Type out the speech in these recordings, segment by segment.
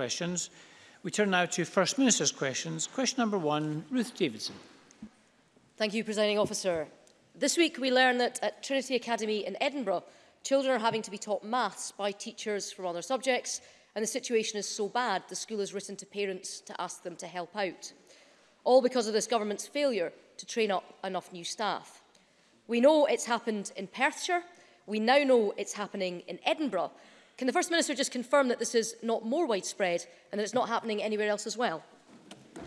questions. We turn now to First Minister's questions. Question number one, Ruth Davidson. Thank you, Presiding Officer. This week we learn that at Trinity Academy in Edinburgh, children are having to be taught maths by teachers from other subjects, and the situation is so bad the school has written to parents to ask them to help out. All because of this government's failure to train up enough new staff. We know it's happened in Perthshire, we now know it's happening in Edinburgh, Can the First Minister just confirm that this is not more widespread and that it's not happening anywhere else as well?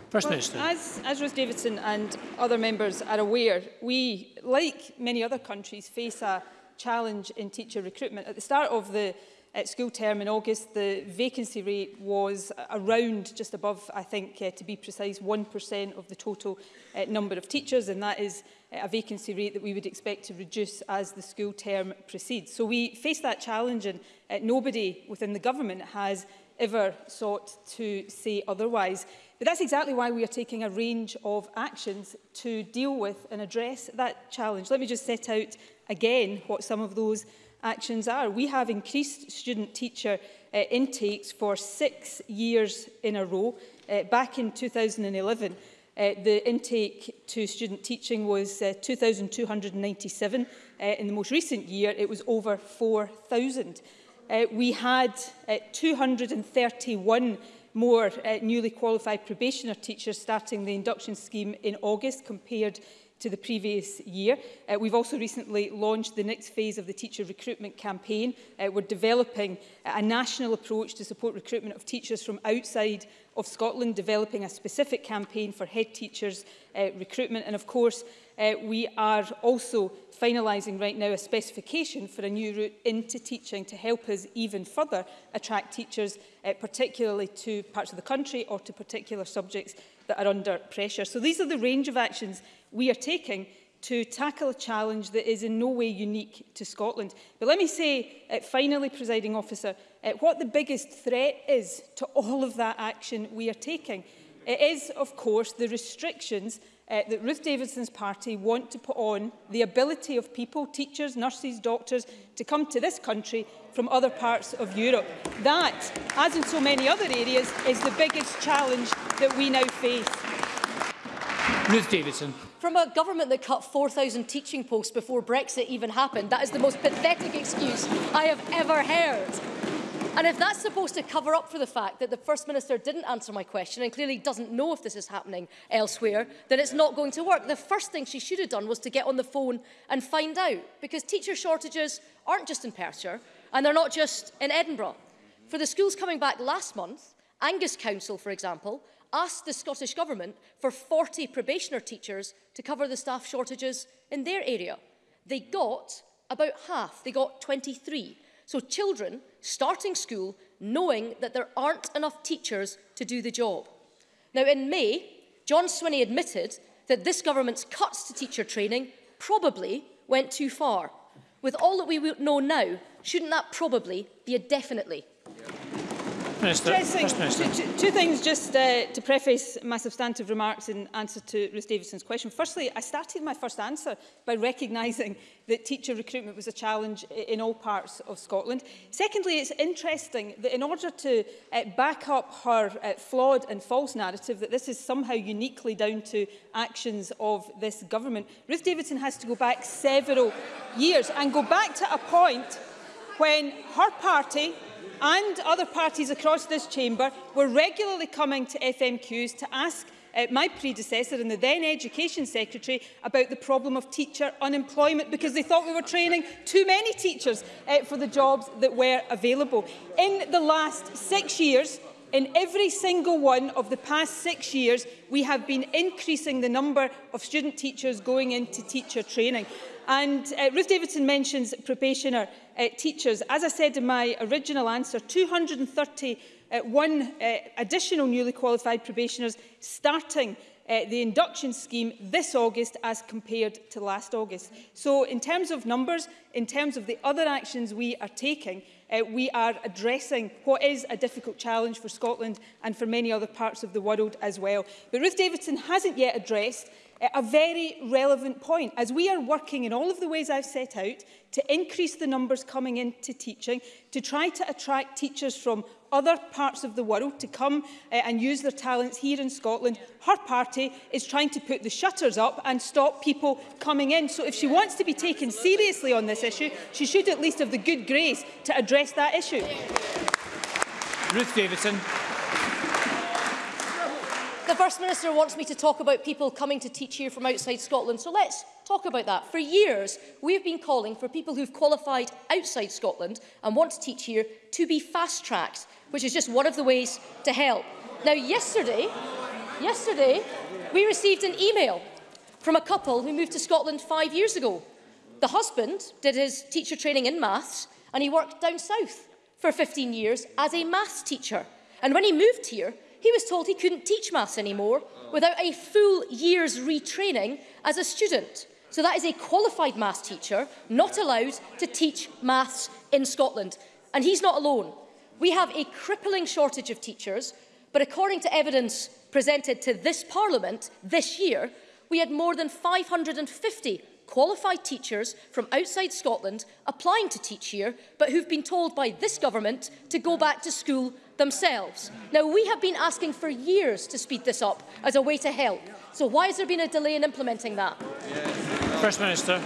First well, Minister. As, as Rose Davidson and other members are aware, we, like many other countries, face a challenge in teacher recruitment. At the start of the uh, school term in August, the vacancy rate was around just above, I think, uh, to be precise, 1% of the total uh, number of teachers, and that is a vacancy rate that we would expect to reduce as the school term proceeds. So we face that challenge and uh, nobody within the government has ever sought to say otherwise. But that's exactly why we are taking a range of actions to deal with and address that challenge. Let me just set out again what some of those actions are. We have increased student teacher uh, intakes for six years in a row uh, back in 2011 Uh, the intake to student teaching was uh, 2,297. Uh, in the most recent year, it was over 4,000. Uh, we had uh, 231 more uh, newly qualified probationer teachers starting the induction scheme in August compared to the previous year. Uh, we've also recently launched the next phase of the teacher recruitment campaign. Uh, we're developing a national approach to support recruitment of teachers from outside of Scotland, developing a specific campaign for head teachers uh, recruitment. And of course, uh, we are also finalising right now a specification for a new route into teaching to help us even further attract teachers, uh, particularly to parts of the country or to particular subjects that are under pressure. So these are the range of actions we are taking to tackle a challenge that is in no way unique to Scotland. But let me say, uh, finally, presiding officer, uh, what the biggest threat is to all of that action we are taking. It is, of course, the restrictions uh, that Ruth Davidson's party want to put on the ability of people, teachers, nurses, doctors, to come to this country from other parts of Europe. That, as in so many other areas, is the biggest challenge that we now face. Ruth Davidson. From a government that cut 4,000 teaching posts before Brexit even happened, that is the most pathetic excuse I have ever heard. And if that's supposed to cover up for the fact that the First Minister didn't answer my question and clearly doesn't know if this is happening elsewhere, then it's not going to work. The first thing she should have done was to get on the phone and find out, because teacher shortages aren't just in Perthshire and they're not just in Edinburgh. For the schools coming back last month, Angus Council, for example, asked the Scottish Government for 40 probationer teachers to cover the staff shortages in their area. They got about half, they got 23. So children starting school knowing that there aren't enough teachers to do the job. Now in May, John Swinney admitted that this government's cuts to teacher training probably went too far. With all that we know now, shouldn't that probably be a definitely? Yeah. Minister. First Minister. Two, things just uh, to preface my substantive remarks in answer to Ruth Davidson's question. Firstly, I started my first answer by recognising that teacher recruitment was a challenge in all parts of Scotland. Secondly, it's interesting that in order to uh, back up her uh, flawed and false narrative that this is somehow uniquely down to actions of this government, Ruth Davidson has to go back several years and go back to a point when her party and other parties across this chamber were regularly coming to FMQs to ask uh, my predecessor and the then Education Secretary about the problem of teacher unemployment because they thought we were training too many teachers uh, for the jobs that were available. In the last six years, in every single one of the past six years, we have been increasing the number of student teachers going into teacher training. And uh, Ruth Davidson mentions probationer uh, teachers. As I said in my original answer, 231 uh, uh, additional newly qualified probationers starting uh, the induction scheme this August as compared to last August. So in terms of numbers, in terms of the other actions we are taking, uh, we are addressing what is a difficult challenge for Scotland and for many other parts of the world as well. But Ruth Davidson hasn't yet addressed a very relevant point. As we are working in all of the ways I've set out to increase the numbers coming into teaching, to try to attract teachers from other parts of the world to come uh, and use their talents here in Scotland, her party is trying to put the shutters up and stop people coming in. So if she wants to be taken seriously on this issue, she should at least have the good grace to address that issue. Ruth Davidson. The First Minister wants me to talk about people coming to teach here from outside Scotland, so let's talk about that. For years, we have been calling for people who've qualified outside Scotland and want to teach here to be fast-tracked, which is just one of the ways to help. Now, yesterday, yesterday, we received an email from a couple who moved to Scotland five years ago. The husband did his teacher training in maths, and he worked down south for 15 years as a maths teacher. And when he moved here, he was told he couldn't teach maths anymore without a full year's retraining as a student. So that is a qualified maths teacher not allowed to teach maths in Scotland. And he's not alone. We have a crippling shortage of teachers, but according to evidence presented to this Parliament this year, we had more than 550 qualified teachers from outside Scotland applying to teach here, but who've been told by this government to go back to school themselves. Now, we have been asking for years to speed this up as a way to help. So why has there been a delay in implementing that? First Minister.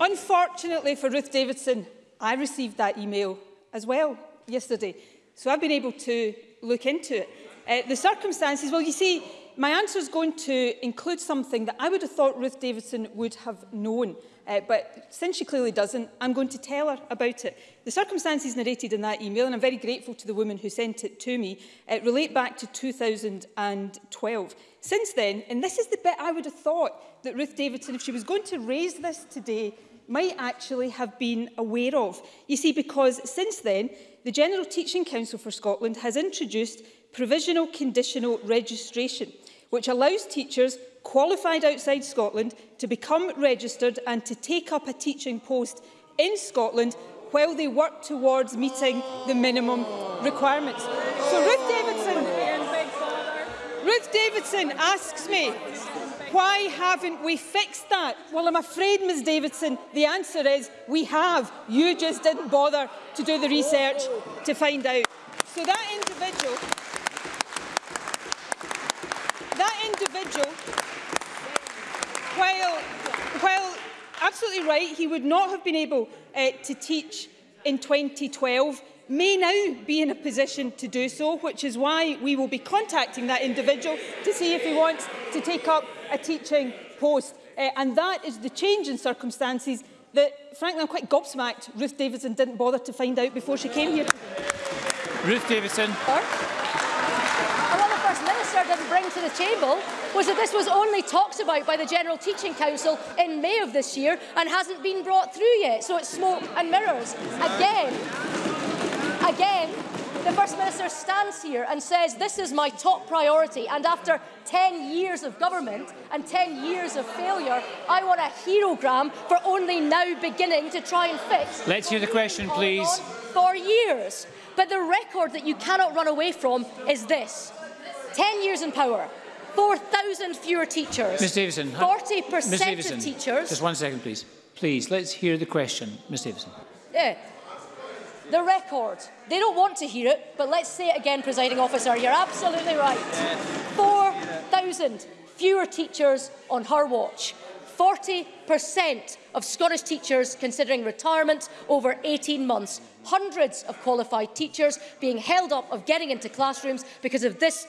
Unfortunately for Ruth Davidson, I received that email as well yesterday. So I've been able to look into it. Uh, the circumstances, well, you see, my answer is going to include something that I would have thought Ruth Davidson would have known. Uh, but since she clearly doesn't, I'm going to tell her about it. The circumstances narrated in that email, and I'm very grateful to the woman who sent it to me, uh, relate back to 2012. Since then, and this is the bit I would have thought that Ruth Davidson, if she was going to raise this today, might actually have been aware of. You see, because since then, the General Teaching Council for Scotland has introduced provisional conditional registration – which allows teachers qualified outside Scotland to become registered and to take up a teaching post in Scotland while they work towards meeting the minimum requirements. So Ruth Davidson, Ruth Davidson asks me, why haven't we fixed that? Well, I'm afraid, Ms Davidson, the answer is we have. You just didn't bother to do the research to find out. So that individual Nigel. while, while absolutely right, he would not have been able uh, to teach in 2012, may now be in a position to do so, which is why we will be contacting that individual to see if he wants to take up a teaching post. Uh, and that is the change in circumstances that, frankly, I'm quite gobsmacked Ruth Davidson didn't bother to find out before she came here. Ruth Davidson. Sir? Minister didn't bring to the table was that this was only talked about by the General Teaching Council in May of this year and hasn't been brought through yet. So it's smoke and mirrors. Again, again, the First Minister stands here and says, this is my top priority. And after 10 years of government and 10 years of failure, I want a herogram for only now beginning to try and fix... Let's hear the question, please. ...for years. But the record that you cannot run away from is this. 10 years in power, 4,000 fewer teachers. 40% Ms Davison, of teachers. Just one second, please. Please, let's hear the question, Ms Davison. Yeah. The record. They don't want to hear it, but let's say it again, presiding officer. You're absolutely right. 4,000 fewer teachers on her watch. 40% of Scottish teachers considering retirement over 18 months. Hundreds of qualified teachers being held up of getting into classrooms because of this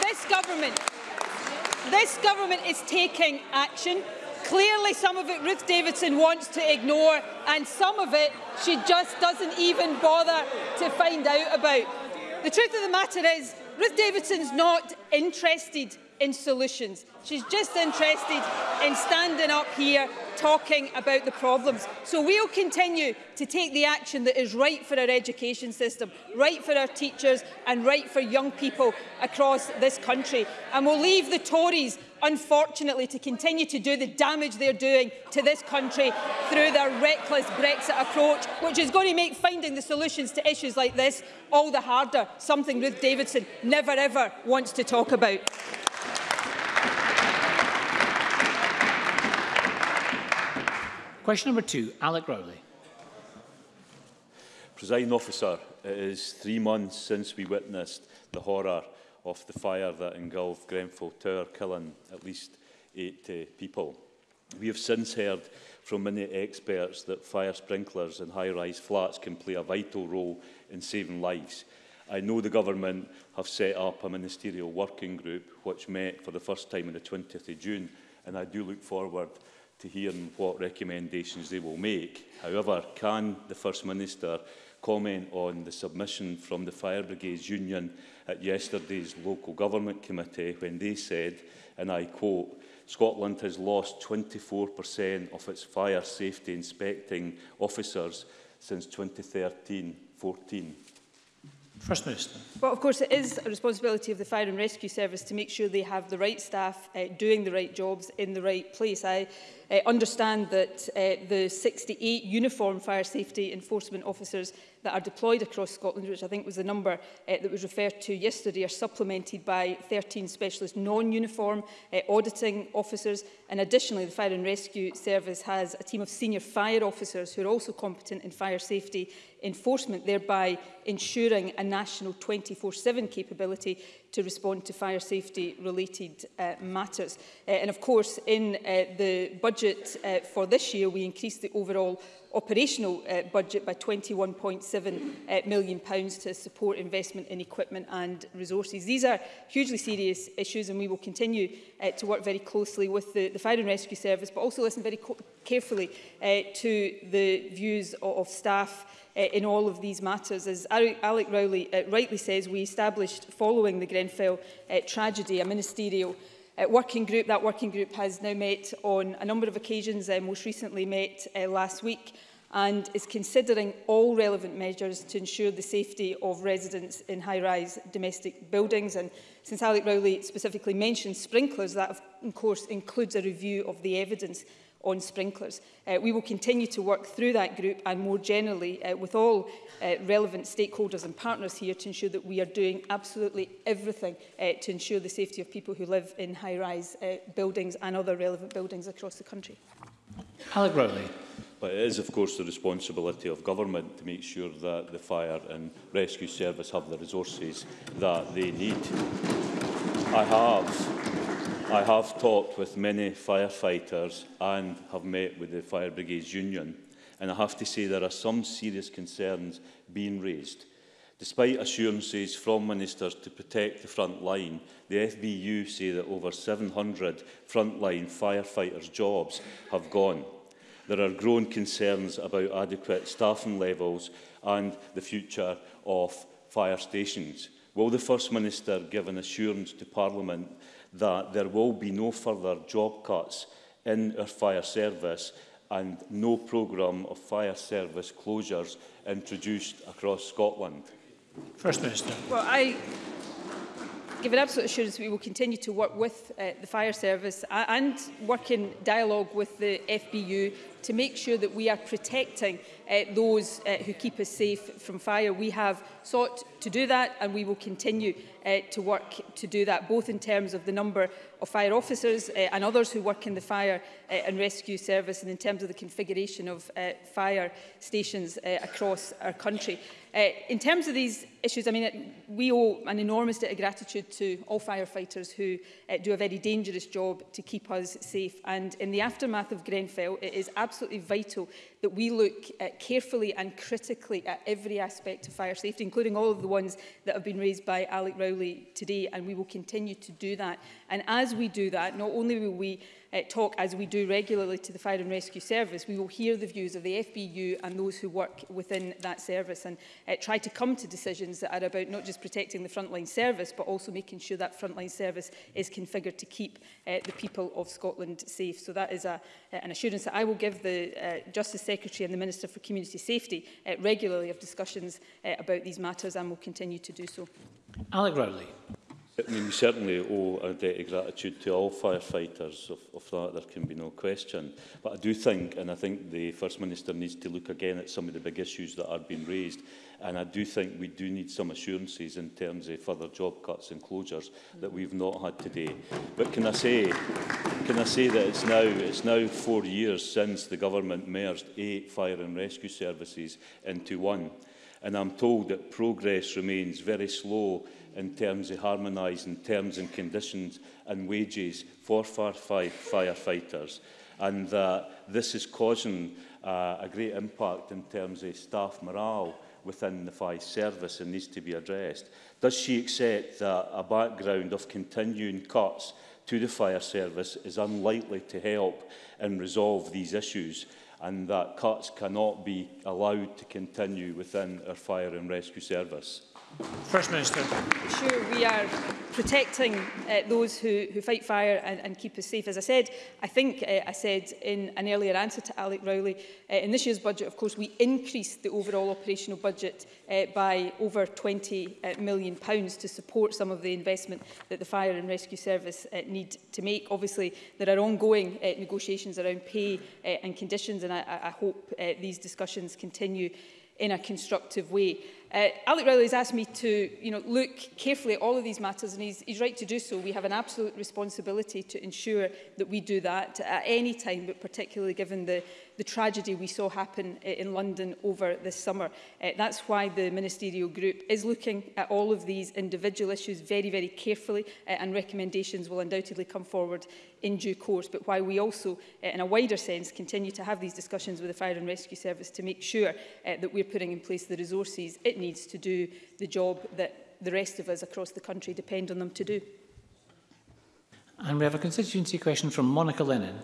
this government, this government is taking action. Clearly, some of it Ruth Davidson wants to ignore, and some of it she just doesn't even bother to find out about. The truth of the matter is, Ruth Davidson's not interested in solutions. She's just interested in standing up here talking about the problems. So we'll continue to take the action that is right for our education system, right for our teachers and right for young people across this country. And we'll leave the Tories, unfortunately, to continue to do the damage they're doing to this country through their reckless Brexit approach, which is going to make finding the solutions to issues like this all the harder, something Ruth Davidson never ever wants to talk about. Question number two, Alec Rowley. Presiding officer, it is three months since we witnessed the horror of the fire that engulfed Grenfell Tower, killing at least 80 eh, people. We have since heard from many experts that fire sprinklers in high-rise flats can play a vital role in saving lives. I know the government have set up a ministerial working group which met for the first time on the 20th of June and I do look forward to hear what recommendations they will make. However, can the First Minister comment on the submission from the Fire Brigades Union at yesterday's Local Government Committee when they said, and I quote, Scotland has lost 24% of its fire safety inspecting officers since 2013-14. First Minister. Well, of course, it is a responsibility of the Fire and Rescue Service to make sure they have the right staff uh, doing the right jobs in the right place. I uh, understand that uh, the 68 uniform fire safety enforcement officers that are deployed across Scotland, which I think was the number uh, that was referred to yesterday, are supplemented by 13 specialist non-uniform uh, auditing officers. And additionally, the Fire and Rescue Service has a team of senior fire officers who are also competent in fire safety enforcement, thereby ensuring a national 24-7 capability to respond to fire safety related uh, matters. Uh, and of course, in uh, the budget uh, for this year, we increased the overall operational uh, budget by £21.7 uh, million pounds to support investment in equipment and resources. These are hugely serious issues and we will continue uh, to work very closely with the, the Fire and Rescue Service but also listen very carefully uh, to the views of, of staff uh, in all of these matters. As Alec Rowley uh, rightly says, we established following the Grenfell uh, tragedy a ministerial uh, working group. That working group has now met on a number of occasions, uh, most recently met uh, last week, and is considering all relevant measures to ensure the safety of residents in high-rise domestic buildings. And since Alec Rowley specifically mentioned sprinklers, that of course includes a review of the evidence on sprinklers. Uh, we will continue to work through that group and more generally uh, with all uh, relevant stakeholders and partners here to ensure that we are doing absolutely everything uh, to ensure the safety of people who live in high-rise uh, buildings and other relevant buildings across the country. Alec Rowley. But it is, of course, the responsibility of government to make sure that the fire and rescue service have the resources that they need. I have I have talked with many firefighters and have met with the Fire Brigades Union, and I have to say there are some serious concerns being raised. Despite assurances from ministers to protect the front line, the FBU say that over 700 frontline firefighters' jobs have gone. There are growing concerns about adequate staffing levels and the future of fire stations. Will the First Minister give an assurance to Parliament that there will be no further job cuts in our fire service and no programme of fire service closures introduced across Scotland? First Minister. Well, I give an absolute assurance we will continue to work with uh, the fire service and work in dialogue with the FBU to make sure that we are protecting uh, those uh, who keep us safe from fire. We have sought to do that and we will continue uh, to work to do that, both in terms of the number of fire officers uh, and others who work in the fire uh, and rescue service and in terms of the configuration of uh, fire stations uh, across our country. Uh, in terms of these issues, I mean, we owe an enormous debt of gratitude to all firefighters who uh, do a very dangerous job to keep us safe. And in the aftermath of Grenfell, it is absolutely absolutely vital that we look uh, carefully and critically at every aspect of fire safety, including all of the ones that have been raised by Alec Rowley today, and we will continue to do that. And as we do that, not only will we uh, talk, as we do regularly, to the Fire and Rescue Service, we will hear the views of the FBU and those who work within that service and uh, try to come to decisions that are about not just protecting the frontline service, but also making sure that frontline service is configured to keep uh, the people of Scotland safe. So that is a, uh, an assurance that I will give the uh, Justice Secretary and the Minister for Community Safety uh, regularly of discussions uh, about these matters and will continue to do so. Alec Rowley. I mean, we certainly owe a debt of gratitude to all firefighters, of, of that there can be no question. But I do think, and I think the First Minister needs to look again at some of the big issues that are being raised, and I do think we do need some assurances in terms of further job cuts and closures that we've not had today. But can I say, can I say that it's now, it's now four years since the government merged eight fire and rescue services into one. And I'm told that progress remains very slow in terms of harmonising terms and conditions and wages for firefighters. And that uh, this is causing uh, a great impact in terms of staff morale within the fire service and needs to be addressed. Does she accept that a background of continuing cuts to the fire service is unlikely to help and resolve these issues and that cuts cannot be allowed to continue within our fire and rescue service. First Minister. Sure, we are protecting uh, those who, who fight fire and, and keep us safe. As I said, I think uh, I said in an earlier answer to Alec Rowley, uh, in this year's budget, of course, we increased the overall operational budget uh, by over £20 uh, million pounds to support some of the investment that the Fire and Rescue Service uh, need to make. Obviously, there are ongoing uh, negotiations around pay uh, and conditions, and I, I hope uh, these discussions continue in a constructive way. Uh, Alec Rowley has asked me to you know, look carefully at all of these matters and he's, he's right to do so. We have an absolute responsibility to ensure that we do that at any time, but particularly given the, the tragedy we saw happen uh, in London over this summer. Uh, that's why the ministerial group is looking at all of these individual issues very, very carefully uh, and recommendations will undoubtedly come forward in due course, but why we also, uh, in a wider sense, continue to have these discussions with the Fire and Rescue Service to make sure uh, that we're putting in place the resources it needs to do the job that the rest of us across the country depend on them to do. And we have a constituency question from Monica Lennon.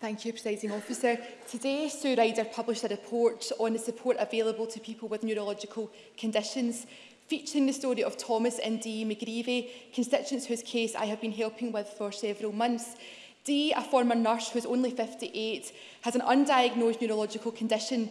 Thank you, Presiding Officer. Today, Sue Ryder published a report on the support available to people with neurological conditions, featuring the story of Thomas and Dee McGreevy, constituents whose case I have been helping with for several months. Dee, a former nurse who is only 58, has an undiagnosed neurological condition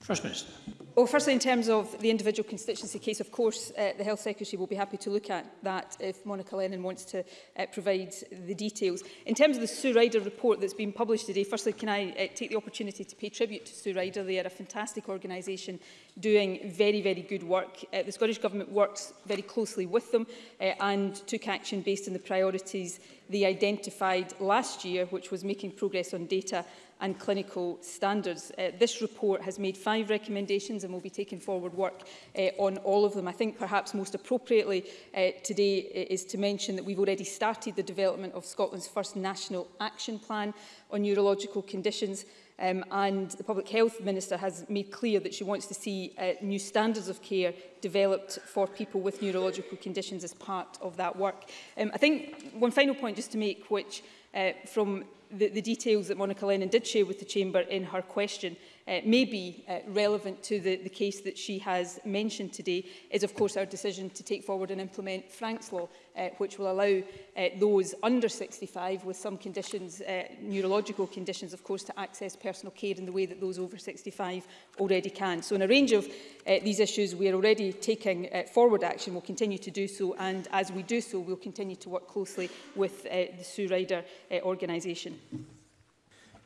First Minister. Well, firstly, in terms of the individual constituency case, of course, uh, the Health Secretary will be happy to look at that if Monica Lennon wants to uh, provide the details. In terms of the Sue Ryder report that's been published today, firstly, can I uh, take the opportunity to pay tribute to Sue Ryder? They are a fantastic organisation doing very, very good work. Uh, the Scottish Government works very closely with them uh, and took action based on the priorities they identified last year, which was making progress on data and clinical standards. Uh, this report has made five recommendations and we'll be taking forward work uh, on all of them. I think perhaps most appropriately uh, today is to mention that we've already started the development of Scotland's first national action plan on neurological conditions um, and the Public Health Minister has made clear that she wants to see uh, new standards of care developed for people with neurological conditions as part of that work. Um, I think one final point just to make, which uh, from the, the details that Monica Lennon did share with the Chamber in her question, uh, may be uh, relevant to the, the case that she has mentioned today is, of course, our decision to take forward and implement Frank's Law, uh, which will allow uh, those under 65 with some conditions, uh, neurological conditions, of course, to access personal care in the way that those over 65 already can. So in a range of uh, these issues, we are already taking uh, forward action. We'll continue to do so, and as we do so, we'll continue to work closely with uh, the Sue Ryder uh, organisation.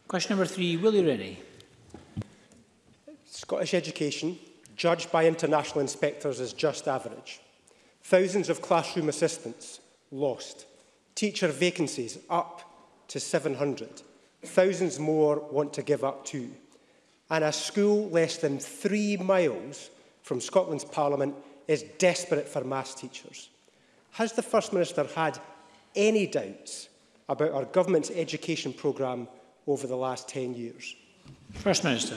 Question number three, Willie Rennie. Scottish education, judged by international inspectors as just average. Thousands of classroom assistants lost. Teacher vacancies up to 700. Thousands more want to give up too. And a school less than three miles from Scotland's Parliament is desperate for maths teachers. Has the First Minister had any doubts about our government's education programme over the last 10 years? First Minister.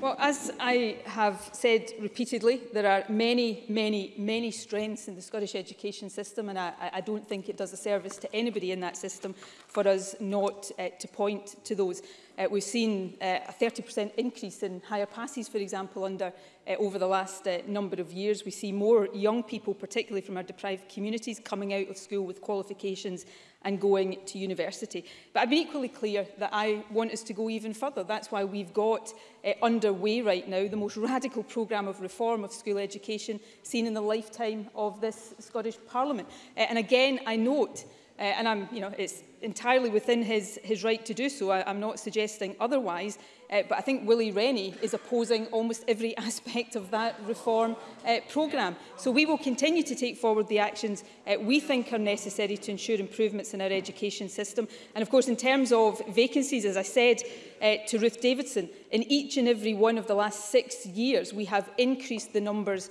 Well, as I have said repeatedly, there are many, many, many strengths in the Scottish education system, and I, I don't think it does a service to anybody in that system for us not uh, to point to those. Uh, we've seen uh, a 30% increase in higher passes, for example, under uh, over the last uh, number of years. We see more young people, particularly from our deprived communities, coming out of school with qualifications and going to university. But I've been equally clear that I want us to go even further. That's why we've got uh, underway right now the most radical programme of reform of school education seen in the lifetime of this Scottish Parliament. Uh, and again, I note, uh, and I'm, you know, it's entirely within his, his right to do so. I, I'm not suggesting otherwise, uh, but I think Willie Rennie is opposing almost every aspect of that reform uh, programme. So we will continue to take forward the actions uh, we think are necessary to ensure improvements in our education system. And of course, in terms of vacancies, as I said uh, to Ruth Davidson, in each and every one of the last six years, we have increased the numbers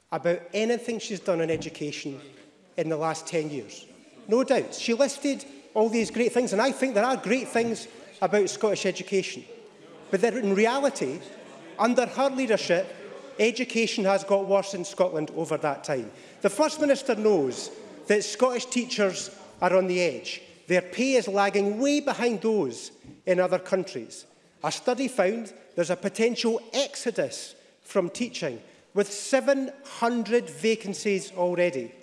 about anything she's done in education in the last 10 years. No doubts. She listed all these great things, and I think there are great things about Scottish education. But that in reality, under her leadership, education has got worse in Scotland over that time. The First Minister knows that Scottish teachers are on the edge. Their pay is lagging way behind those in other countries. A study found there's a potential exodus from teaching with 700 vacancies already.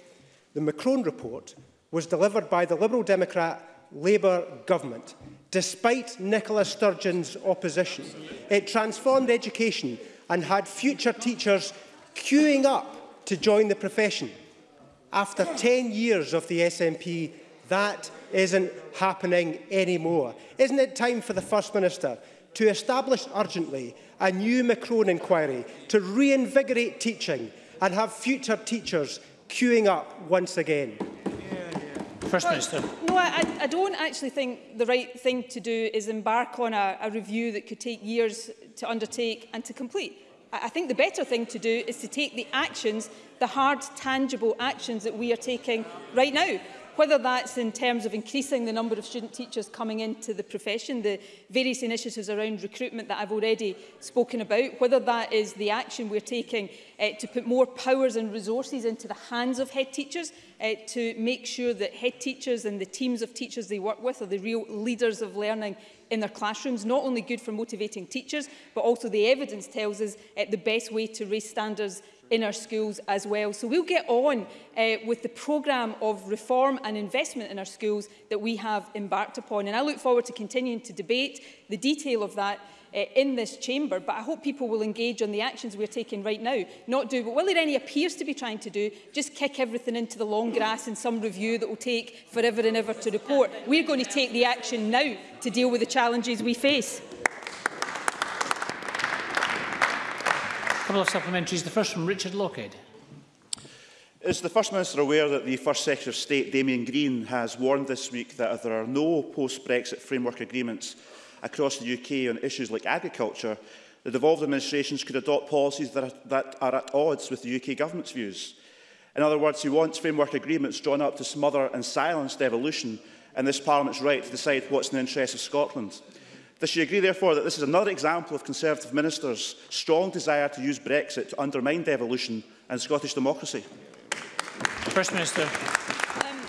The Macron report was delivered by the Liberal Democrat Labour government, despite Nicola Sturgeon's opposition. It transformed education and had future teachers queuing up to join the profession. After 10 years of the SNP, that isn't happening anymore. Isn't it time for the First Minister to establish urgently a new Macron inquiry to reinvigorate teaching and have future teachers queuing up once again? First Minister. I, I don't actually think the right thing to do is embark on a, a review that could take years to undertake and to complete. I, I think the better thing to do is to take the actions, the hard, tangible actions that we are taking right now whether that's in terms of increasing the number of student teachers coming into the profession, the various initiatives around recruitment that I've already spoken about, whether that is the action we're taking uh, to put more powers and resources into the hands of head teachers uh, to make sure that head teachers and the teams of teachers they work with are the real leaders of learning in their classrooms, not only good for motivating teachers, but also the evidence tells us uh, the best way to raise standards in our schools as well. So we'll get on uh, with the programme of reform and investment in our schools that we have embarked upon. And I look forward to continuing to debate the detail of that uh, in this chamber, but I hope people will engage on the actions we're taking right now, not do what Willie Rennie appears to be trying to do, just kick everything into the long grass in some review that will take forever and ever to report. We're going to take the action now to deal with the challenges we face. couple of supplementaries. The first from Richard Lockhead. Is the First Minister aware that the First Secretary of State, Damien Green, has warned this week that if there are no post-Brexit framework agreements across the UK on issues like agriculture, the devolved administrations could adopt policies that are, that are at odds with the UK government's views? In other words, he wants framework agreements drawn up to smother and silence devolution and this Parliament's right to decide what's in the interests of Scotland. Does she agree, therefore, that this is another example of Conservative ministers' strong desire to use Brexit to undermine devolution and Scottish democracy? First Minister. Um,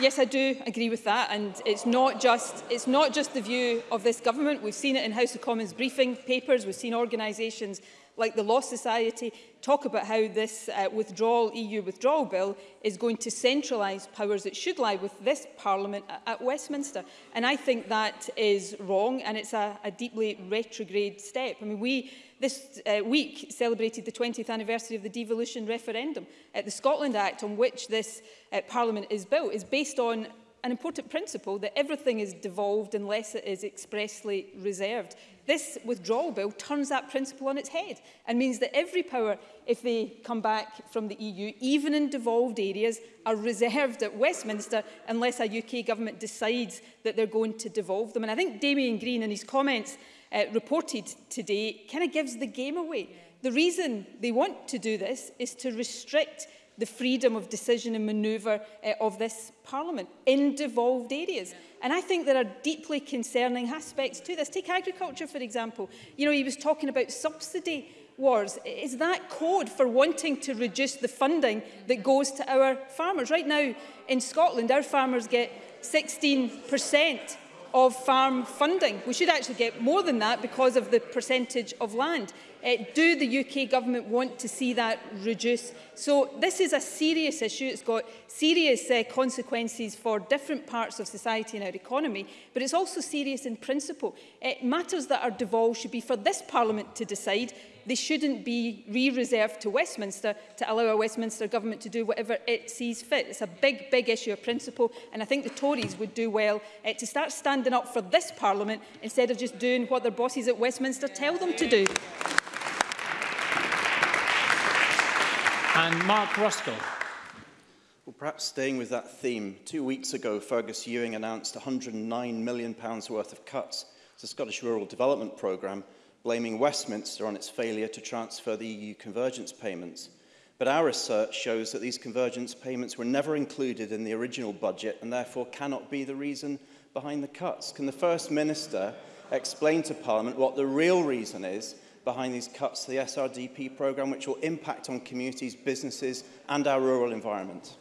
yes, I do agree with that, and it's not just it's not just the view of this government. We've seen it in House of Commons briefing papers. We've seen organisations like the Law Society talk about how this uh, withdrawal, EU withdrawal bill is going to centralise powers that should lie with this Parliament at, Westminster. And I think that is wrong and it's a, a deeply retrograde step. I mean, we this uh, week celebrated the 20th anniversary of the devolution referendum. Uh, the Scotland Act on which this uh, Parliament is built is based on an important principle that everything is devolved unless it is expressly reserved. This withdrawal bill turns that principle on its head and means that every power, if they come back from the EU, even in devolved areas, are reserved at Westminster unless a UK government decides that they're going to devolve them. And I think Damien Green, in his comments uh, reported today, kind of gives the game away. The reason they want to do this is to restrict the freedom of decision and manoeuvre uh, of this Parliament in devolved areas. And I think there are deeply concerning aspects to this. Take agriculture, for example. You know, he was talking about subsidy wars. Is that code for wanting to reduce the funding that goes to our farmers? Right now in Scotland, our farmers get 16% of farm funding. We should actually get more than that because of the percentage of land. Uh, do the UK government want to see that reduce? So this is a serious issue. It's got serious uh, consequences for different parts of society and our economy, but it's also serious in principle. Uh, matters that are devolved should be for this Parliament to decide They shouldn't be re-reserved to Westminster to allow a Westminster government to do whatever it sees fit. It's a big, big issue of principle, and I think the Tories would do well uh, to start standing up for this Parliament instead of just doing what their bosses at Westminster tell them to do. And Mark Ruskell. Well, perhaps staying with that theme, two weeks ago, Fergus Ewing announced £109 million worth of cuts to the Scottish Rural Development Programme blaming Westminster on its failure to transfer the EU convergence payments. But our research shows that these convergence payments were never included in the original budget and therefore cannot be the reason behind the cuts. Can the First Minister explain to Parliament what the real reason is behind these cuts to the SRDP programme, which will impact on communities, businesses and our rural environment?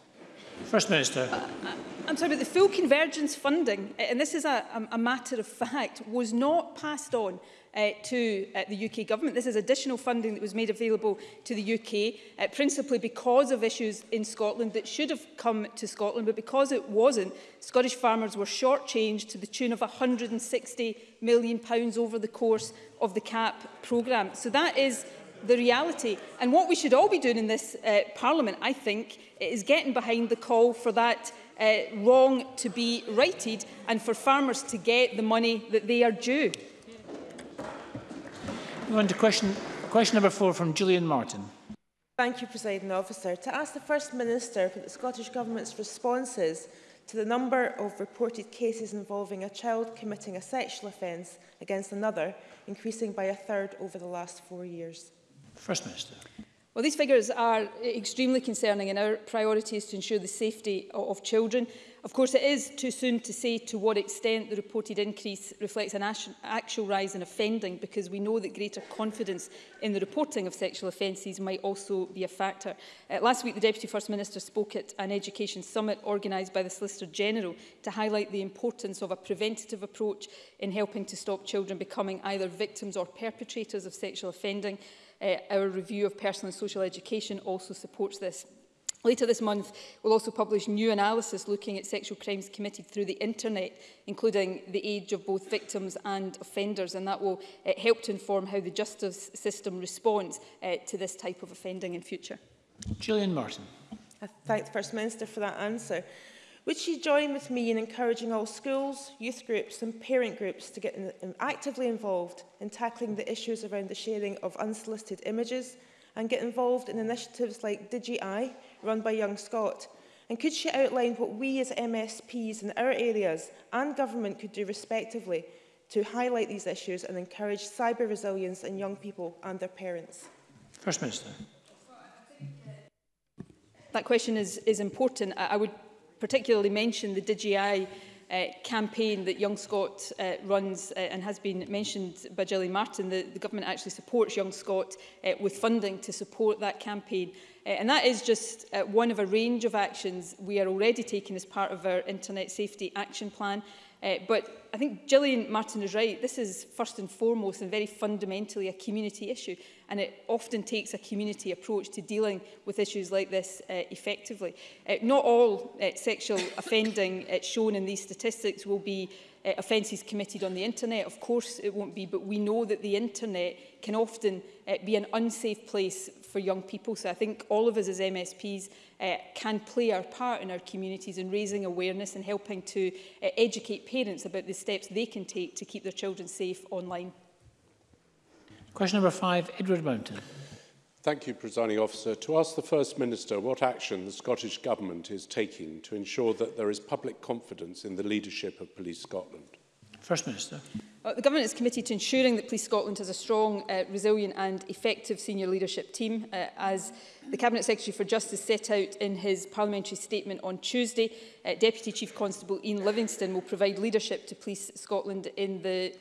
First Minister. Uh, uh, I'm sorry, but the full convergence funding, uh, and this is a, a matter of fact, was not passed on uh, to uh, the UK government. This is additional funding that was made available to the UK, uh, principally because of issues in Scotland that should have come to Scotland, but because it wasn't, Scottish farmers were shortchanged to the tune of £160 million over the course of the CAP programme. So that is the reality. And what we should all be doing in this uh, Parliament, I think, is getting behind the call for that uh, wrong to be righted and for farmers to get the money that they are due. Move on to question, question number four from Julian Martin. Thank you, Presiding Officer. To ask the First Minister for the Scottish Government's responses to the number of reported cases involving a child committing a sexual offence against another, increasing by a third over the last four years. First Minister. Well, these figures are extremely concerning and our priority is to ensure the safety of children. Of course, it is too soon to say to what extent the reported increase reflects an actual rise in offending because we know that greater confidence in the reporting of sexual offences might also be a factor. Uh, last week, the Deputy First Minister spoke at an education summit organised by the Solicitor General to highlight the importance of a preventative approach in helping to stop children becoming either victims or perpetrators of sexual offending Uh, our review of personal and social education also supports this. Later this month, we'll also publish new analysis looking at sexual crimes committed through the internet, including the age of both victims and offenders, and that will uh, help to inform how the justice system responds uh, to this type of offending in future. Julian Martin. I uh, thank the First Minister for that answer. Would she join with me in encouraging all schools, youth groups and parent groups to get um, actively involved in tackling the issues around the sharing of unsolicited images and get involved in initiatives like DigiEye, run by Young Scott? And could she outline what we as MSPs in our areas and government could do respectively to highlight these issues and encourage cyber resilience in young people and their parents? First Minister. That question is, is important. I, I would particularly mention the DigiEye uh, campaign that Young Scot uh, runs uh, and has been mentioned by Gillian Martin, the, the government actually supports Young Scot uh, with funding to support that campaign. Uh, and that is just uh, one of a range of actions we are already taking as part of our Internet Safety Action Plan. Uh, but I think Gillian Martin is right. This is first and foremost and very fundamentally a community issue. And it often takes a community approach to dealing with issues like this uh, effectively. Uh, not all uh, sexual offending uh, shown in these statistics will be uh, offences committed on the internet. Of course it won't be, but we know that the internet can often uh, be an unsafe place for young people. So I think all of us as MSPs uh, eh, can play our part in our communities in raising awareness and helping to uh, educate parents about the steps they can take to keep their children safe online. Question number five, Edward Mountain. Thank you, Presiding Officer. To ask the First Minister what action the Scottish Government is taking to ensure that there is public confidence in the leadership of Police Scotland. First Minister. Uh, the Government is committed to ensuring that Police Scotland has a strong, uh, resilient and effective senior leadership team. Uh, as The Cabinet Secretary for Justice set out in his parliamentary statement on Tuesday. Uh, Deputy Chief Constable Ian Livingston will provide leadership to Police Scotland in the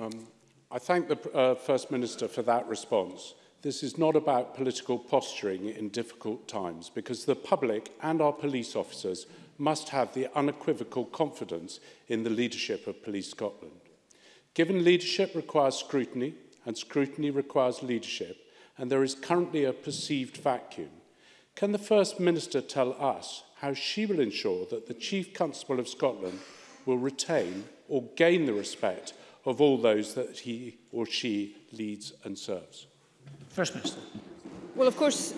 Um, I thank the uh, First Minister for that response. This is not about political posturing in difficult times because the public and our police officers must have the unequivocal confidence in the leadership of Police Scotland. Given leadership requires scrutiny and scrutiny requires leadership and there is currently a perceived vacuum, can the First Minister tell us how she will ensure that the Chief Constable of Scotland will retain or gain the respect of all those that he or she leads and serves? First Minister. Well, of course,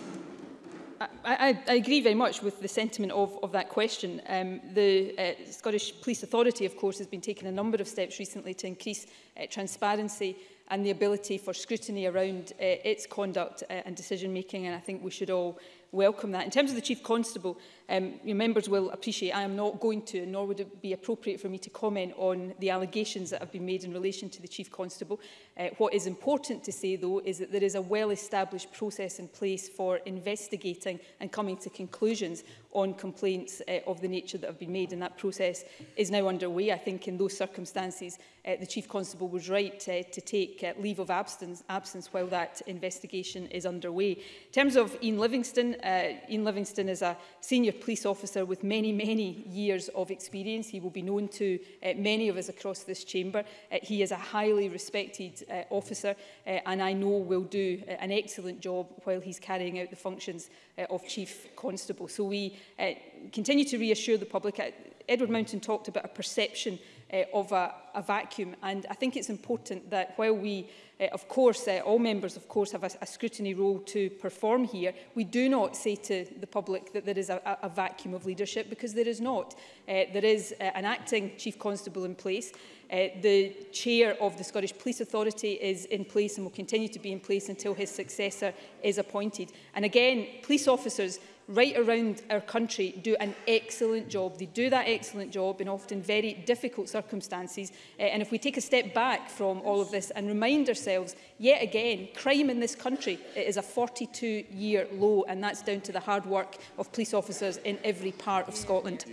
I, I, I agree very much with the sentiment of, of that question. Um, the uh, Scottish Police Authority, of course, has been taking a number of steps recently to increase uh, transparency and the ability for scrutiny around uh, its conduct uh, and decision making and I think we should all welcome that. In terms of the Chief Constable, um, your members will appreciate I am not going to, nor would it be appropriate for me to comment on the allegations that have been made in relation to the Chief Constable. Uh, what is important to say, though, is that there is a well-established process in place for investigating and coming to conclusions on complaints uh, of the nature that have been made, and that process is now underway. I think in those circumstances, uh, the Chief Constable was right uh, to take uh, leave of absence, absence while that investigation is underway. In terms of Ian Livingston, uh, Ian Livingston is a senior police officer with many, many years of experience. He will be known to uh, many of us across this chamber. Uh, he is a highly respected uh, Officer, uh, and I know will do uh, an excellent job while he's carrying out the functions uh, of Chief Constable. So we uh, continue to reassure the public uh, Edward Mountain talked about a perception uh, of a, a vacuum. And I think it's important that while we, uh, of course, uh, all members, of course, have a, a scrutiny role to perform here, we do not say to the public that there is a, a vacuum of leadership because there is not. Uh, there is uh, an acting chief constable in place. Uh, the chair of the Scottish Police Authority is in place and will continue to be in place until his successor is appointed. And again, police officers right around our country do an excellent job. They do that excellent job in often very difficult circumstances. Uh, and if we take a step back from all of this and remind ourselves, yet again, crime in this country it is a 42-year low, and that's down to the hard work of police officers in every part of Scotland.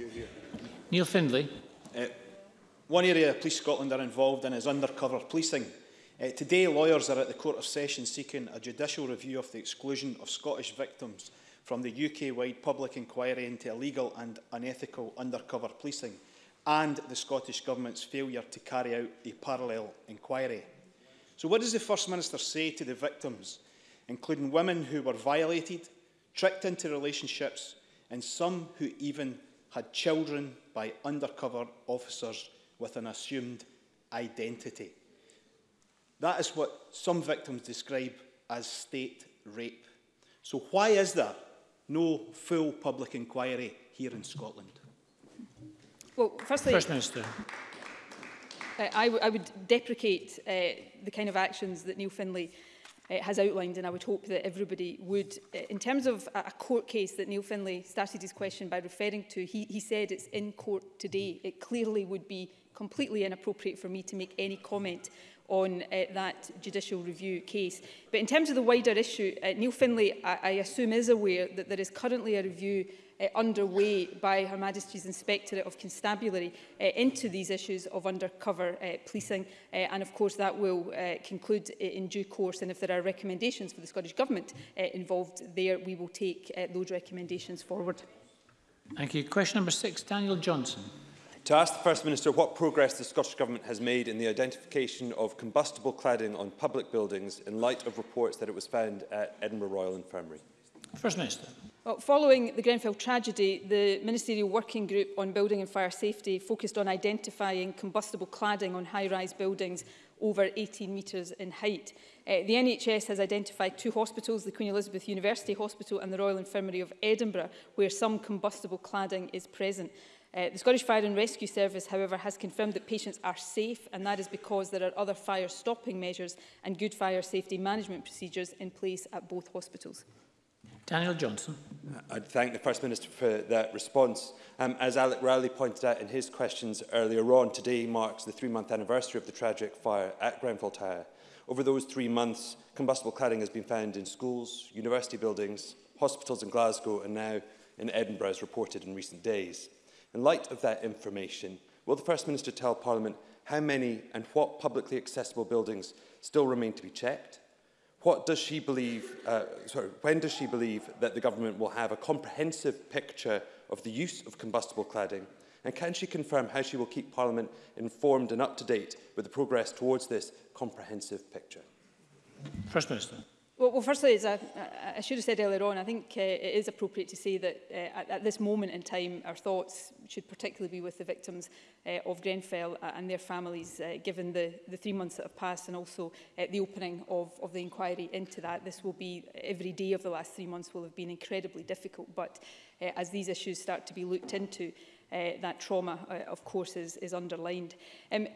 Neil Findlay. Uh, one area Police Scotland are involved in is undercover policing. Uh, today, lawyers are at the Court of Session seeking a judicial review of the exclusion of Scottish victims from the UK-wide public inquiry into illegal and unethical undercover policing and the Scottish Government's failure to carry out a parallel inquiry. So what does the First Minister say to the victims, including women who were violated, tricked into relationships, and some who even had children by undercover officers with an assumed identity? That is what some victims describe as state rape. So why is there no full public inquiry here in Scotland? Well, firstly, First Minister. Uh, I, I would deprecate uh, the kind of actions that Neil Finlay uh, has outlined and I would hope that everybody would. Uh, in terms of a, a court case that Neil Finlay started his question by referring to, he, he said it's in court today. It clearly would be completely inappropriate for me to make any comment on uh, that judicial review case. But in terms of the wider issue, uh, Neil Finlay, I, I assume, is aware that there is currently a review uh, underway by Her Majesty's Inspectorate of Constabulary uh, into these issues of undercover uh, policing uh, and of course that will uh, conclude uh, in due course and if there are recommendations for the Scottish Government uh, involved there we will take uh, those recommendations forward. Thank you. Question number six, Daniel Johnson to ask the First Minister what progress the Scottish Government has made in the identification of combustible cladding on public buildings in light of reports that it was found at Edinburgh Royal Infirmary. First Minister. Well, following the Grenfell tragedy, the Ministerial Working Group on Building and Fire Safety focused on identifying combustible cladding on high-rise buildings over 18 metres in height. Uh, the NHS has identified two hospitals, the Queen Elizabeth University Hospital and the Royal Infirmary of Edinburgh, where some combustible cladding is present. Uh, the Scottish Fire and Rescue Service, however, has confirmed that patients are safe, and that is because there are other fire stopping measures and good fire safety management procedures in place at both hospitals. Daniel Johnson. Uh, I'd thank the First Minister for that response. Um, as Alec Rowley pointed out in his questions earlier on, today marks the three-month anniversary of the tragic fire at Grenfell Tower. Over those three months, combustible cladding has been found in schools, university buildings, hospitals in Glasgow and now in Edinburgh as reported in recent days. In light of that information, will the First Minister tell Parliament how many and what publicly accessible buildings still remain to be checked? What does she believe, uh, sorry, when does she believe that the government will have a comprehensive picture of the use of combustible cladding? And can she confirm how she will keep Parliament informed and up to date with the progress towards this comprehensive picture? First Minister. Well, well firstly, as I, I should have said earlier on, I think uh, it is appropriate to say that uh, at, at this moment in time, our thoughts should particularly be with the victims uh, of Grenfell and their families, uh, given the, the three months that have passed and also uh, the opening of, of the inquiry into that. This will be, every day of the last three months will have been incredibly difficult, but uh, as these issues start to be looked into, uh, that trauma, uh, of course, is, is underlined. Um,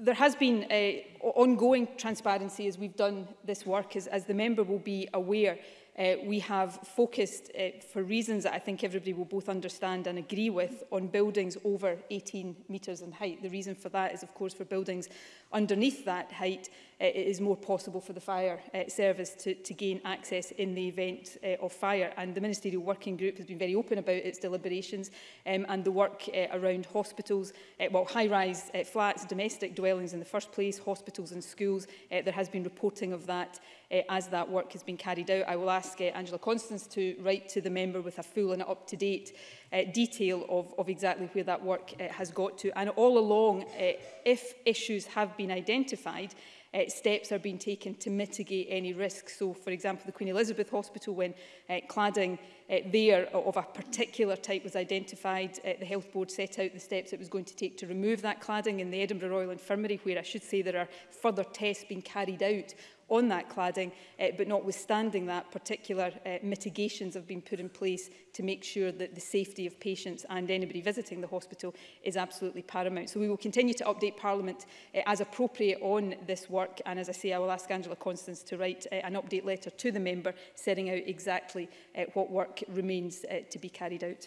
there has been a ongoing transparency as we've done this work, as, as the member will be aware. Uh, we have focused, uh, for reasons that I think everybody will both understand and agree with, on buildings over 18 meters in height. The reason for that is, of course, for buildings underneath that height, uh, it is more possible for the fire uh, service to, to gain access in the event uh, of fire. And the Ministerial Working Group has been very open about its deliberations um, and the work uh, around hospitals, uh, well, high-rise uh, flats, domestic dwellings in the first place, hospitals and schools. Uh, there has been reporting of that uh, as that work has been carried out. I will ask uh, Angela Constance to write to the member with a full and up-to-date uh, detail of, of exactly where that work uh, has got to. And all along, uh, if issues have been identified, uh, steps are being taken to mitigate any risk. So, for example, the Queen Elizabeth Hospital, when uh, cladding uh, there of a particular type was identified, uh, the Health Board set out the steps it was going to take to remove that cladding in the Edinburgh Royal Infirmary, where I should say there are further tests being carried out on that cladding. Uh, but notwithstanding that, particular uh, mitigations have been put in place to make sure that the safety of patients and anybody visiting the hospital is absolutely paramount. So we will continue to update Parliament uh, as appropriate on this work. And as I say, I will ask Angela Constance to write uh, an update letter to the member setting out exactly uh, what work remains uh, to be carried out.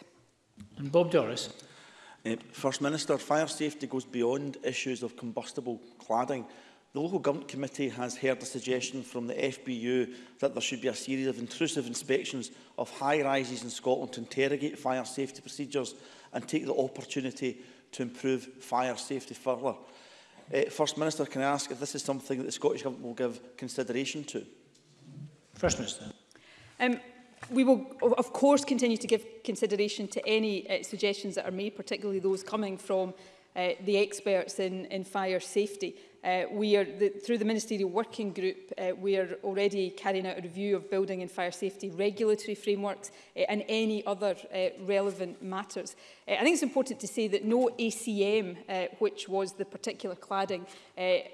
And Bob Doris. Uh, First Minister, fire safety goes beyond issues of combustible cladding. The Local Government Committee has heard a suggestion from the FBU that there should be a series of intrusive inspections of high-rises in Scotland to interrogate fire safety procedures and take the opportunity to improve fire safety further. Uh, First Minister, can I ask if this is something that the Scottish Government will give consideration to? First Minister. Um, we will, of course, continue to give consideration to any uh, suggestions that are made, particularly those coming from uh, the experts in, in fire safety. Uh, we are the, through the ministerial working group, uh, we are already carrying out a review of building and fire safety regulatory frameworks uh, and any other uh, relevant matters. Uh, I think it's important to say that no ACM, uh, which was the particular cladding, uh,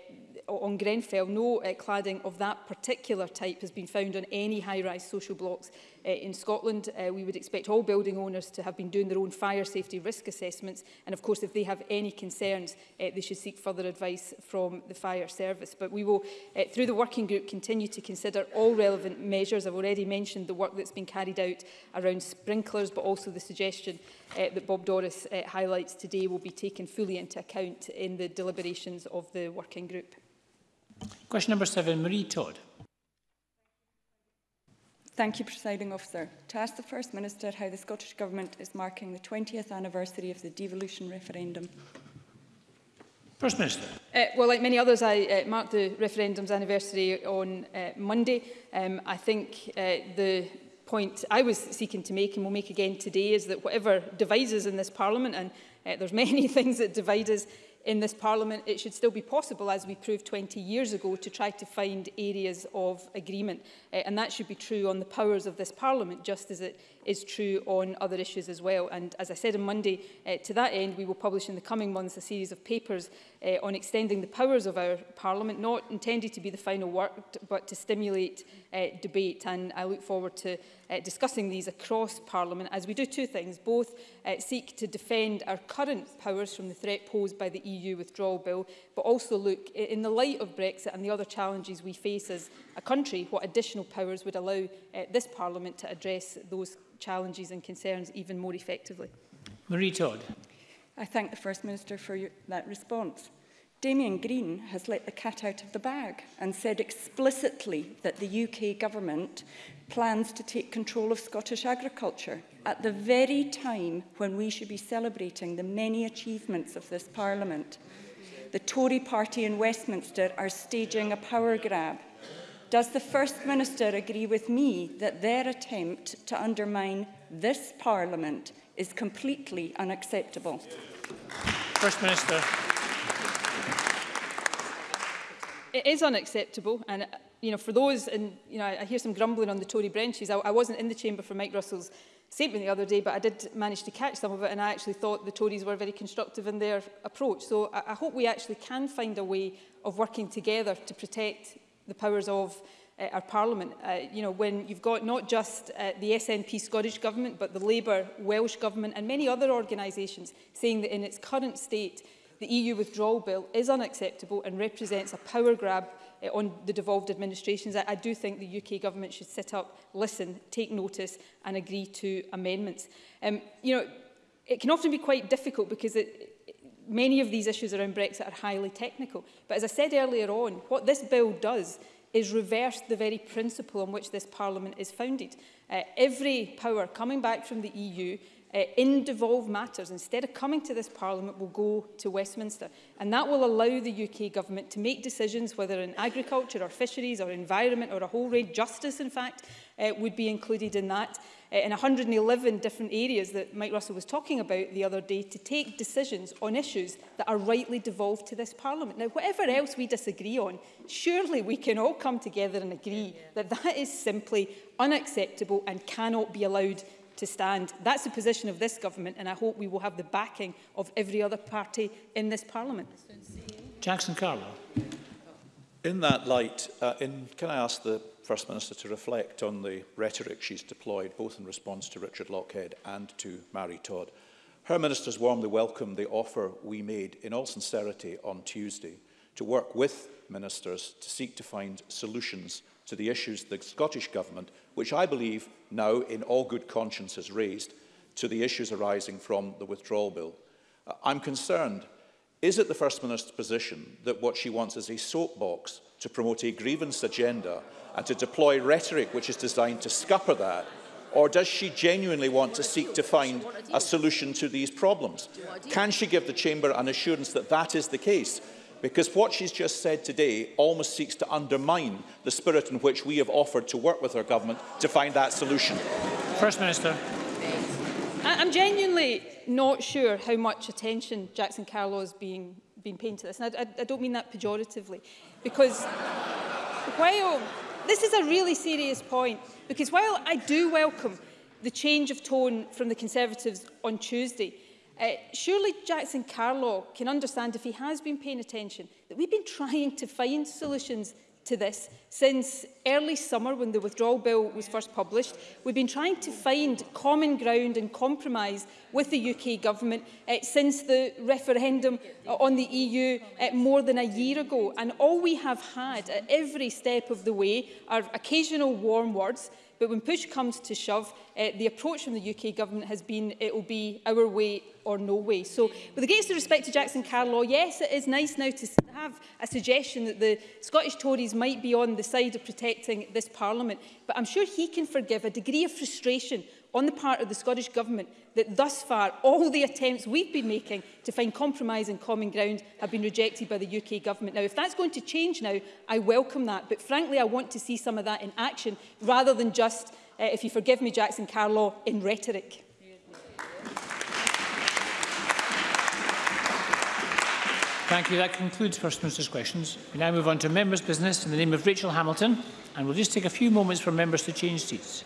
on Grenfell, no uh, cladding of that particular type has been found on any high-rise social blocks uh, in Scotland. Uh, we would expect all building owners to have been doing their own fire safety risk assessments. And of course, if they have any concerns, uh, they should seek further advice from the fire service. But we will, uh, through the working group, continue to consider all relevant measures. I've already mentioned the work that's been carried out around sprinklers, but also the suggestion uh, that Bob Doris uh, highlights today will be taken fully into account in the deliberations of the working group. Question number seven, Marie Todd. Thank you, Presiding Officer. To ask the First Minister how the Scottish Government is marking the 20th anniversary of the devolution referendum. First Minister. Uh, well, like many others, I uh, marked the referendum's anniversary on uh, Monday. Um, I think uh, the point I was seeking to make and will make again today is that whatever divides us in this Parliament, and uh, there's many things that divide us, in this Parliament, it should still be possible, as we proved 20 years ago, to try to find areas of agreement. Uh, and that should be true on the powers of this Parliament, just as it is true on other issues as well. And as I said on Monday, uh, to that end, we will publish in the coming months a series of papers uh, on extending the powers of our Parliament, not intended to be the final word, but to stimulate uh, debate. And I look forward to uh, discussing these across Parliament as we do two things, both uh, seek to defend our current powers from the threat posed by the EU withdrawal bill, but also look, in the light of Brexit and the other challenges we face as a country, what additional powers would allow uh, this Parliament to address those challenges and concerns even more effectively. Marie Todd. I thank the First Minister for your, that response. Damien Green has let the cat out of the bag and said explicitly that the UK government plans to take control of Scottish agriculture at the very time when we should be celebrating the many achievements of this Parliament. The Tory party in Westminster are staging a power grab Does the First Minister agree with me that their attempt to undermine this Parliament is completely unacceptable? First Minister. It is unacceptable and you know for those and you know I hear some grumbling on the Tory benches I, I wasn't in the chamber for Mike Russell's statement the other day, but I did manage to catch some of it and I actually thought the Tories were very constructive in their approach. So I, I hope we actually can find a way of working together to protect the powers of uh, our Parliament. Uh, you know, when you've got not just uh, the SNP Scottish Government, but the Labour Welsh Government and many other organisations saying that in its current state, the EU withdrawal bill is unacceptable and represents a power grab uh, on the devolved administrations. I, I do think the UK government should sit up, listen, take notice and agree to amendments. Um, you know, it can often be quite difficult because it, many of these issues around Brexit are highly technical. But as I said earlier on, what this bill does is reverse the very principle on which this Parliament is founded. Uh, every power coming back from the EU uh, in devolved matters, instead of coming to this Parliament, will go to Westminster. And that will allow the UK government to make decisions, whether in agriculture or fisheries or environment or a whole range, justice in fact, uh, would be included in that. Uh, in 111 different areas that Mike Russell was talking about the other day to take decisions on issues that are rightly devolved to this Parliament. Now, whatever else we disagree on, surely we can all come together and agree yeah, yeah. that that is simply unacceptable and cannot be allowed to stand. That's the position of this government, and I hope we will have the backing of every other party in this Parliament. Jackson Carwell. In that light, uh, in, can I ask the First Minister to reflect on the rhetoric she's deployed, both in response to Richard Lockhead and to Mary Todd? Her ministers warmly welcomed the offer we made in all sincerity on Tuesday to work with ministers to seek to find solutions to the issues the Scottish Government, which I believe now in all good conscience has raised, to the issues arising from the withdrawal bill. Uh, I'm concerned Is it the First Minister's position that what she wants is a soapbox to promote a grievance agenda and to deploy rhetoric which is designed to scupper that? Or does she genuinely want to seek to find a solution to these problems? Can she give the Chamber an assurance that that is the case? Because what she's just said today almost seeks to undermine the spirit in which we have offered to work with our government to find that solution. First Minister. I'm genuinely not sure how much attention Jackson Carlow is being, being paid to this. And I, I, I don't mean that pejoratively, because while this is a really serious point, because while I do welcome the change of tone from the Conservatives on Tuesday, uh, surely Jackson Carlow can understand, if he has been paying attention, that we've been trying to find solutions to this. Since early summer, when the withdrawal bill was first published, we've been trying to find common ground and compromise with the UK government uh, since the referendum uh, on the EU uh, eh, more than a year ago. And all we have had at every step of the way are occasional warm words, But when push comes to shove, uh, the approach from the UK government has been it will be our way or no way. So with regards to respect to Jackson Carlaw, yes, it is nice now to have a suggestion that the Scottish Tories might be on the side of protecting this Parliament, but I'm sure he can forgive a degree of frustration on the part of the Scottish Government that thus far all the attempts we've been making to find compromise and common ground have been rejected by the UK Government. Now, if that's going to change now, I welcome that. But frankly, I want to see some of that in action rather than just, uh, if you forgive me, Jackson Carlaw, in rhetoric. Thank you. That concludes First Minister's questions. We now move on to members' business in the name of Rachel Hamilton, and we'll just take a few moments for members to change seats.